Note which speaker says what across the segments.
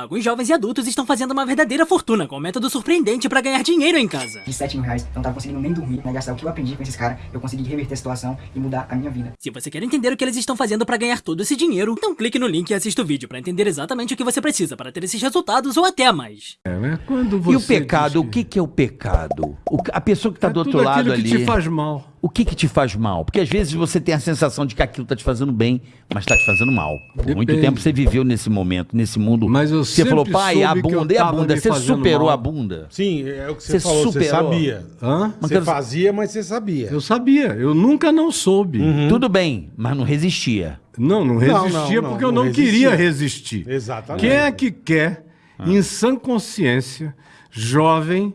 Speaker 1: Alguns jovens e adultos estão fazendo uma verdadeira fortuna com um método surpreendente para ganhar dinheiro em casa.
Speaker 2: De 7 mil reais, eu não tava conseguindo nem dormir, né? Gastar o que eu aprendi com esses caras, eu consegui reverter a situação e mudar a minha vida.
Speaker 1: Se você quer entender o que eles estão fazendo para ganhar todo esse dinheiro, então clique no link e assista o vídeo para entender exatamente o que você precisa para ter esses resultados ou até mais.
Speaker 3: É, né? Quando você
Speaker 4: E o pecado, o que, que é o pecado? O- a pessoa que está
Speaker 3: é
Speaker 4: do outro
Speaker 3: tudo
Speaker 4: lado
Speaker 3: aquilo
Speaker 4: ali.
Speaker 3: que te faz mal.
Speaker 4: O que que te faz mal? Porque às vezes você tem a sensação de que aquilo tá te fazendo bem, mas tá te fazendo mal. Por muito tempo você viveu nesse momento, nesse mundo.
Speaker 3: Mas eu
Speaker 4: você falou, pai, a bunda, e a bunda? Você superou
Speaker 3: mal.
Speaker 4: a bunda?
Speaker 5: Sim, é o que você,
Speaker 4: Você
Speaker 5: falou, você
Speaker 4: superou.
Speaker 5: sabia.
Speaker 3: Hã?
Speaker 4: Mas
Speaker 5: Você
Speaker 4: quero-
Speaker 5: fazia, mas você sabia.
Speaker 3: Eu sabia, eu nunca não soube.
Speaker 4: Tudo bem, mas não resistia.
Speaker 3: Não, não resistia
Speaker 5: não,
Speaker 3: porque
Speaker 5: não
Speaker 3: eu não
Speaker 5: resistia.
Speaker 3: queria resistir.
Speaker 5: Exatamente.
Speaker 3: Quem é que quer, em sã consciência, jovem,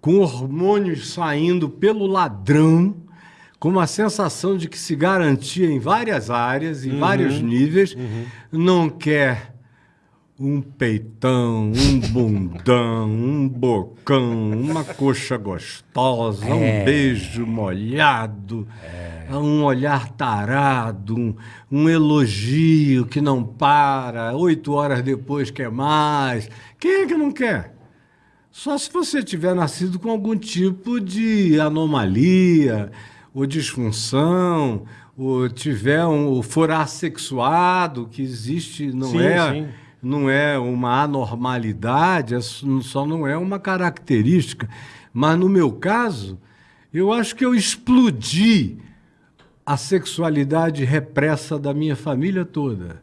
Speaker 3: com hormônios saindo pelo ladrão, com uma sensação de que se garantia em várias áreas, em vários níveis, não quer um peitão, um bundão, um bocão, uma coxa gostosa, um beijo molhado, um olhar tarado, um, um elogio que não para, oito horas depois quer mais. Quem é que não quer? Só se você tiver nascido com algum tipo de anomalia ou disfunção, ou tiver um ou for assexuado, que existe, não
Speaker 5: Sim,
Speaker 3: é,
Speaker 5: sim.
Speaker 3: não é uma anormalidade, é só só não é uma característica. Mas no meu caso, eu acho que eu explodi a sexualidade repressa da minha família toda.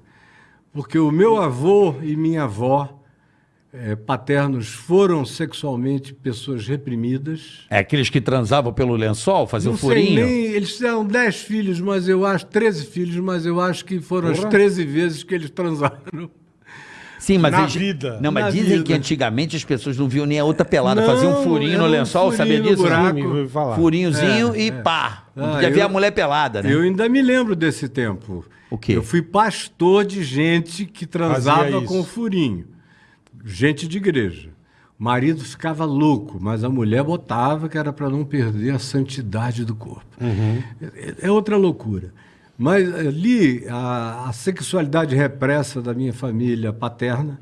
Speaker 3: Porque o meu avô e minha avó eh, paternos foram sexualmente pessoas reprimidas.
Speaker 4: É aqueles que transavam pelo lençol, faziam
Speaker 3: Não sei
Speaker 4: furinho?
Speaker 3: nem, eles fizeram 10 filhos, mas eu acho, 13 filhos, mas eu acho que foram as
Speaker 5: Porra.
Speaker 3: 13 vezes que eles transaram.
Speaker 4: Sim, mas
Speaker 5: Na
Speaker 4: eles-
Speaker 5: vida.
Speaker 4: Não, mas
Speaker 3: Na
Speaker 4: dizem
Speaker 3: vida.
Speaker 4: que antigamente as pessoas não viam nem a outra pelada,
Speaker 3: Não,
Speaker 4: faziam um furinho no
Speaker 3: um
Speaker 4: lençol, sabia
Speaker 3: furinho no
Speaker 4: disso?
Speaker 3: buraco.
Speaker 4: Furinhozinho
Speaker 3: É,
Speaker 4: e
Speaker 3: é.
Speaker 4: pá.
Speaker 3: Ah, eu-
Speaker 4: a mulher pelada, né?
Speaker 3: Eu ainda me lembro desse tempo.
Speaker 4: O quê?
Speaker 3: Eu fui pastor de gente que transava com furinho. Gente de igreja. O marido ficava louco, mas a mulher botava que era para não perder a santidade do corpo. É, é outra loucura. Mas ali, a, a sexualidade repressa da minha família paterna,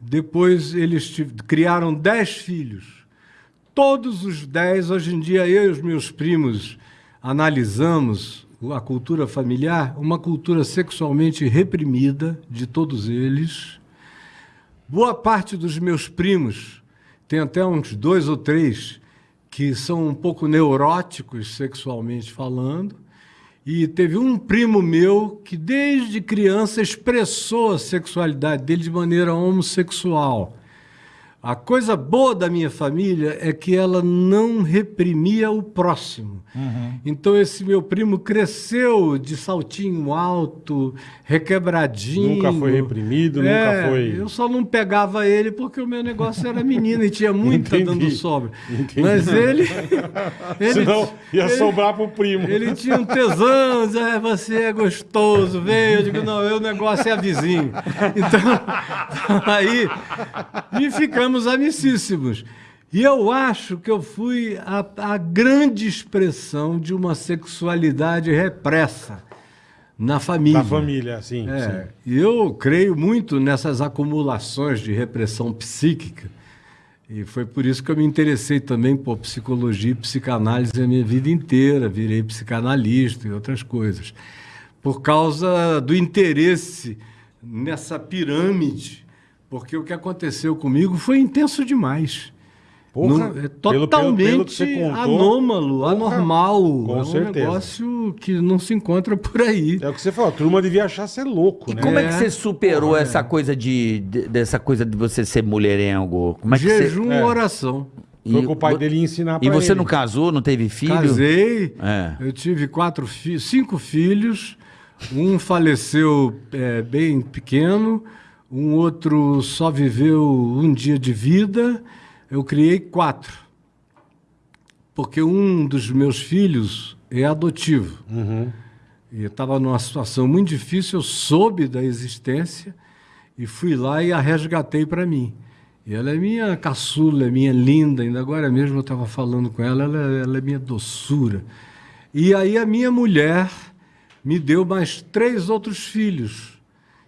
Speaker 3: depois eles criaram dez filhos. Todos os dez, hoje em dia, eu e os meus primos analisamos a cultura familiar, uma cultura sexualmente reprimida de todos eles. Boa parte dos meus primos, tem até uns dois ou três, que são um pouco neuróticos sexualmente falando. E teve um primo meu que, desde criança, expressou a sexualidade dele de maneira homossexual. A coisa boa da minha família é que ela não reprimia o próximo. Então, esse meu primo cresceu de saltinho alto, requebradinho.
Speaker 5: Nunca foi reprimido, nunca
Speaker 3: É,
Speaker 5: foi-
Speaker 3: Eu só não pegava ele porque o meu negócio era menina e tinha muita
Speaker 5: Entendi.
Speaker 3: dando sobra.
Speaker 5: Entendi.
Speaker 3: Mas ele. ele
Speaker 5: Senão ia
Speaker 3: ele-
Speaker 5: sobrar pro primo.
Speaker 3: ele tinha um tesão, "É, você é gostoso, vem. Eu digo, não, eu, o negócio é a vizinho. Então, aí, e ficamos amicíssimos. E eu acho que eu fui a, a grande expressão de uma sexualidade repressa na família.
Speaker 5: Da família, sim.
Speaker 3: É,
Speaker 5: sim.
Speaker 3: e eu creio muito nessas acumulações de repressão psíquica. E foi por isso que eu me interessei também por psicologia e psicanálise a minha vida inteira. Virei psicanalista e outras coisas. Por causa do interesse nessa pirâmide. Porque o que aconteceu comigo foi intenso demais.
Speaker 5: Porra,
Speaker 3: Não- é
Speaker 5: pelo- pelo-
Speaker 3: totalmente
Speaker 5: pelo que você contou,
Speaker 3: anômalo,
Speaker 5: porra,
Speaker 3: anormal.
Speaker 5: com
Speaker 3: é um
Speaker 5: certeza.
Speaker 3: negócio que não se encontra por aí.
Speaker 5: É o que você falou, a turma devia achar ser louco,
Speaker 4: E
Speaker 5: né?
Speaker 4: como é, que
Speaker 3: É.
Speaker 4: você superou essa coisa de, de- dessa coisa de você ser mulherengo? Como é que
Speaker 3: Jejum,
Speaker 4: você...
Speaker 5: É.
Speaker 3: oração.
Speaker 5: Foi
Speaker 4: E
Speaker 5: com o pai
Speaker 4: vo-
Speaker 5: dele ensinar pra
Speaker 4: E você
Speaker 5: ele.
Speaker 4: não casou, não teve filho?
Speaker 3: Casei,
Speaker 4: É.
Speaker 3: eu tive quatro fi cinco filhos, um faleceu é, bem pequeno, um outro só viveu um dia de vida, eu criei quatro. Porque um dos meus filhos é adotivo.
Speaker 5: Uhum.
Speaker 3: E estava numa situação muito difícil, eu soube da existência e fui lá e a resgatei para mim. E ela é minha caçula, é minha linda, ainda agora mesmo eu estava falando com ela, ela, ela é minha doçura. E aí a minha mulher me deu mais três outros filhos.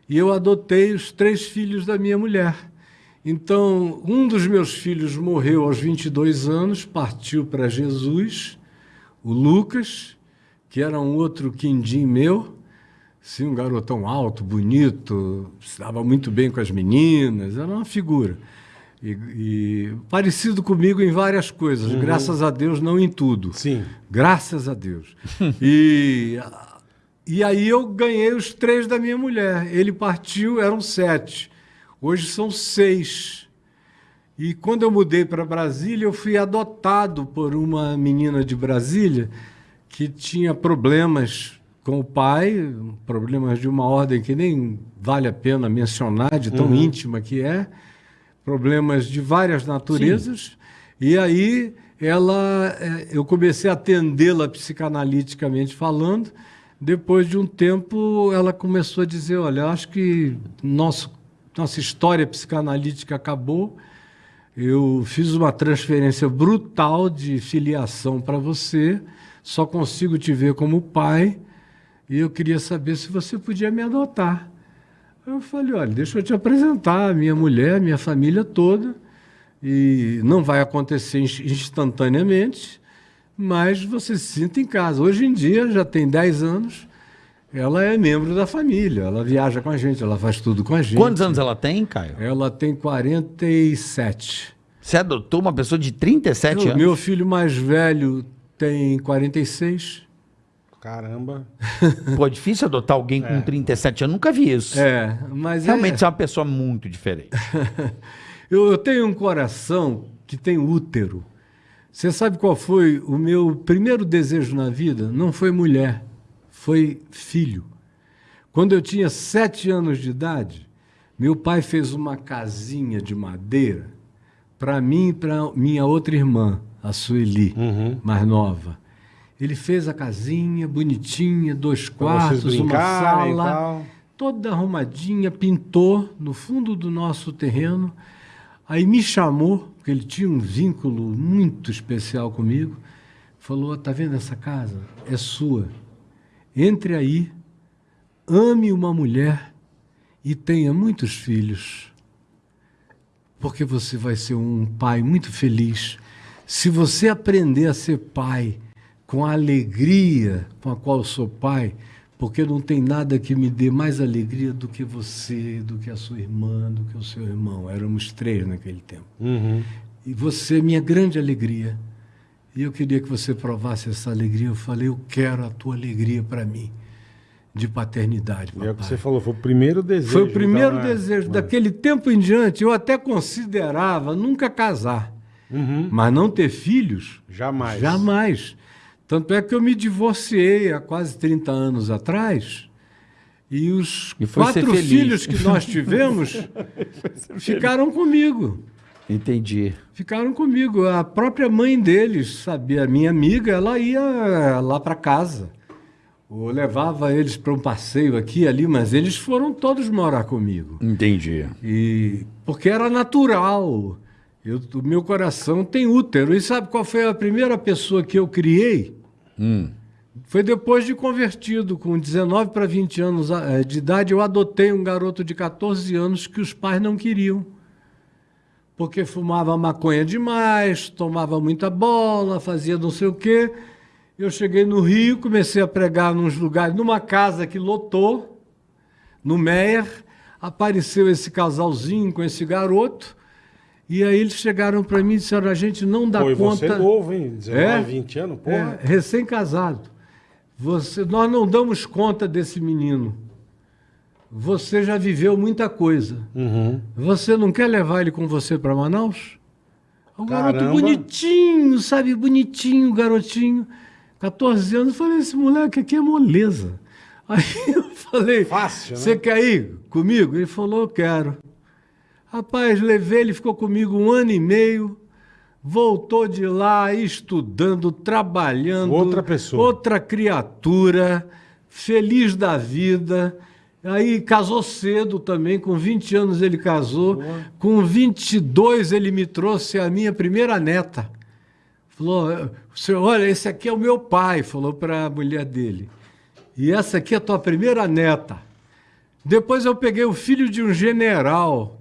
Speaker 3: E eu adotei os três filhos da minha mulher. Então, um dos meus filhos morreu aos 22 anos, partiu para Jesus, o Lucas, que era um outro quindim meu, sim, um garotão alto, bonito, se dava muito bem com as meninas, era uma figura. E, e parecido comigo em várias coisas, graças a Deus, não em tudo.
Speaker 5: Sim.
Speaker 3: Graças a Deus. e, e aí eu ganhei os três da minha mulher. Ele partiu, eram sete. Hoje são seis. E quando eu mudei para Brasília, eu fui adotado por uma menina de Brasília que tinha problemas com o pai, problemas de uma ordem que nem vale a pena mencionar, de tão íntima que é, problemas de várias naturezas. E aí ela, eh, eu comecei a atendê-la psicanaliticamente falando. Depois de um tempo, ela começou a dizer: Olha, acho que nosso, nossa história psicanalítica acabou. Eu fiz uma transferência brutal de filiação para você, só consigo te ver como pai, e eu queria saber se você podia me adotar. Eu falei: Olha, deixa eu te apresentar minha mulher, minha família toda, e não vai acontecer ins- instantaneamente, mas você se sinta em casa. Hoje em dia, já tem 10 anos, ela é membro da família, ela viaja com a gente, ela faz tudo com a gente.
Speaker 4: Quantos anos ela tem, Caio?
Speaker 3: Ela tem 47.
Speaker 4: Você adotou uma pessoa de 37
Speaker 3: O
Speaker 4: anos?
Speaker 3: meu filho mais velho tem 46.
Speaker 5: Caramba.
Speaker 4: Pô, é difícil adotar alguém com 37 anos. Nunca vi isso.
Speaker 3: É, mas
Speaker 4: Realmente
Speaker 3: é,
Speaker 4: você é uma pessoa muito diferente.
Speaker 3: eu, eu tenho um coração que tem útero. Você sabe qual foi o meu primeiro desejo na vida? Não foi mulher, foi filho. Quando eu tinha sete anos de idade, meu pai fez uma casinha de madeira para mim e para minha outra irmã, a Sueli, mais nova. Ele fez a casinha bonitinha, dois quartos, uma sala, toda arrumadinha, pintou no fundo do nosso terreno. Aí me chamou, porque ele tinha um vínculo muito especial comigo. Falou: "Tá vendo essa casa? É sua. Entre aí, ame uma mulher e tenha muitos filhos, porque você vai ser um pai muito feliz. Se você aprender a ser pai com a alegria com a qual sou pai, porque não tem nada que me dê mais alegria do que você, do que a sua irmã, do que o seu irmão. Éramos três naquele tempo.
Speaker 5: Uhum.
Speaker 3: E você é minha grande alegria. E eu queria que você provasse essa alegria. Eu falei, eu quero a tua alegria para mim, de paternidade,
Speaker 5: E é o que
Speaker 3: papai.
Speaker 5: você falou, foi o primeiro desejo.
Speaker 3: Foi o primeiro
Speaker 5: então, né?
Speaker 3: desejo.
Speaker 5: Mas-
Speaker 3: Daquele tempo em diante, eu até considerava nunca casar.
Speaker 5: Uhum.
Speaker 3: Mas não ter filhos?
Speaker 5: Jamais.
Speaker 3: Jamais. Tanto é que eu me divorciei há quase 30 anos atrás. E os
Speaker 4: E
Speaker 3: quatro filhos que nós tivemos ficaram comigo.
Speaker 4: Entendi.
Speaker 3: Ficaram comigo. A própria mãe deles sabia, a minha amiga, ela ia lá para casa. Eu levava eles para um passeio aqui e ali, mas eles foram todos morar comigo.
Speaker 4: Entendi.
Speaker 3: E porque era natural. Eu, o meu coração tem útero. E sabe qual foi a primeira pessoa que eu criei? Foi depois de convertido, com 19 para 20 anos eh, de idade, eu adotei um garoto de 14 anos que os pais não queriam. Porque fumava maconha demais, tomava muita bola, fazia não sei o quê. Eu cheguei no Rio, comecei a pregar nos lugares, numa casa que lotou, no Meyer, apareceu esse casalzinho com esse garoto, e aí eles chegaram para mim e disseram, a gente não dá
Speaker 5: Pô, você
Speaker 3: conta...
Speaker 5: é novo, hein? 19,
Speaker 3: É?
Speaker 5: 20 anos,
Speaker 3: É,
Speaker 5: porra.
Speaker 3: recém-casado. Você, nós não damos conta desse menino. Você já viveu muita coisa.
Speaker 5: Uhum.
Speaker 3: Você não quer levar ele com você para Manaus? O garoto
Speaker 5: Caramba.
Speaker 3: bonitinho, sabe? Bonitinho, garotinho. 14 anos. Eu falei, esse moleque aqui é moleza. Aí eu falei,
Speaker 5: Fácil, né?
Speaker 3: você quer ir comigo? Ele falou, eu quero. Rapaz, levei, ele ficou comigo um ano e meio. Voltou de lá estudando, trabalhando.
Speaker 5: Outra pessoa.
Speaker 3: Outra criatura, feliz da vida. Aí casou cedo também, com 20 anos ele casou. Com 22 ele me trouxe a minha primeira neta. Falou, senhor, olha, esse aqui é o meu pai, falou para a mulher dele. E essa aqui é a tua primeira neta. Depois eu peguei o filho de um general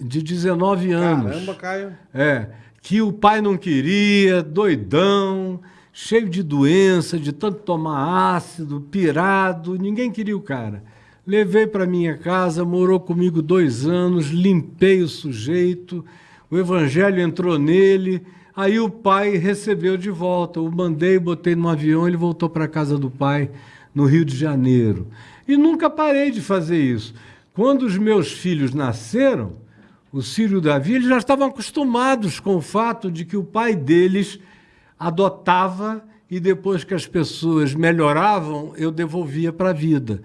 Speaker 3: de 19 anos.
Speaker 5: Caramba, Caio.
Speaker 3: É, que o pai não queria, doidão, cheio de doença, de tanto tomar ácido, pirado, ninguém queria o cara. Levei para minha casa, morou comigo dois anos, limpei o sujeito, o evangelho entrou nele, aí o pai recebeu de volta, o mandei, botei no avião, ele voltou para a casa do pai, no Rio de Janeiro. E nunca parei de fazer isso. Quando os meus filhos nasceram, o Círio e o Davi, eles já estavam acostumados com o fato de que o pai deles adotava e depois que as pessoas melhoravam, eu devolvia para a vida.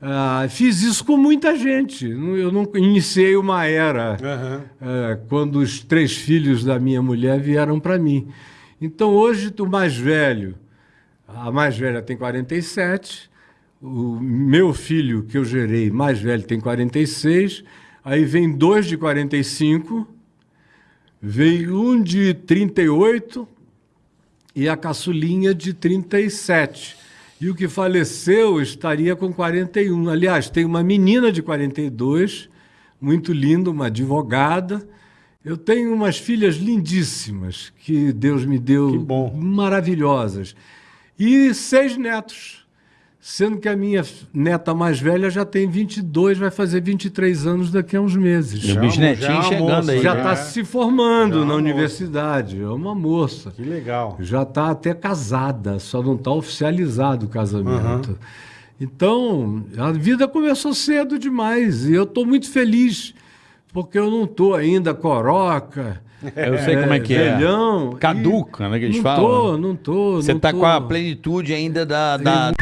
Speaker 3: Ah, fiz isso com muita gente. Eu não iniciei uma era eh, quando os três filhos da minha mulher vieram para mim. Então hoje o mais velho, a mais velha tem 47, o meu filho que eu gerei mais velho tem 46, aí vem dois de 45, veio um de 38 e a caçulinha de 37. E o que faleceu estaria com 41. Aliás, tem uma menina de 42, muito linda, uma advogada. Eu tenho umas filhas lindíssimas que Deus me deu, maravilhosas. E seis netos. Sendo que a minha neta mais velha já tem 22, vai fazer 23 anos daqui a uns meses.
Speaker 4: E o
Speaker 5: Já-
Speaker 4: bisnetinho
Speaker 5: já é
Speaker 4: chegando
Speaker 5: moça,
Speaker 4: aí.
Speaker 3: Já
Speaker 5: já
Speaker 3: está
Speaker 5: é-
Speaker 3: se formando
Speaker 5: já é
Speaker 3: na universidade. É uma moça.
Speaker 5: Que legal.
Speaker 3: Já está até casada, só não está oficializado o casamento. Então, a vida começou cedo demais e eu estou muito feliz, porque eu não estou ainda coroca.
Speaker 4: Eu sei como é que é.
Speaker 3: velhão,
Speaker 4: Caduca,
Speaker 3: e
Speaker 4: né, que eles
Speaker 3: não
Speaker 4: falam.
Speaker 3: Tô, não tô,
Speaker 4: Você
Speaker 3: não
Speaker 4: tá
Speaker 3: tô.
Speaker 4: com a plenitude ainda da, da,